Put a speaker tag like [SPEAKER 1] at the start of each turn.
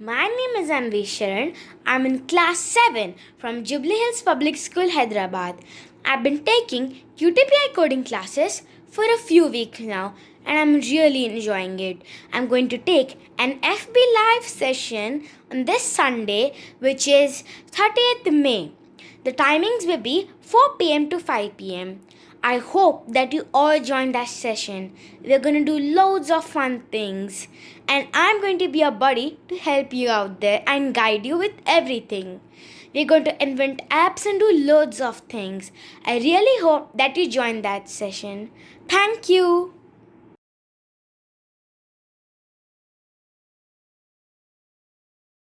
[SPEAKER 1] My name is Anvi Sharan. I'm in class 7 from Jubilee Hills Public School, Hyderabad. I've been taking UTPI coding classes for a few weeks now and I'm really enjoying it. I'm going to take an FB Live session on this Sunday, which is 30th May. The timings will be 4 pm to 5 pm. I hope that you all join that session. We're going to do loads of fun things, and I'm going to be a buddy to help you out there and guide you with everything. We're going to invent apps and do loads of things. I really hope that you join that session. Thank you.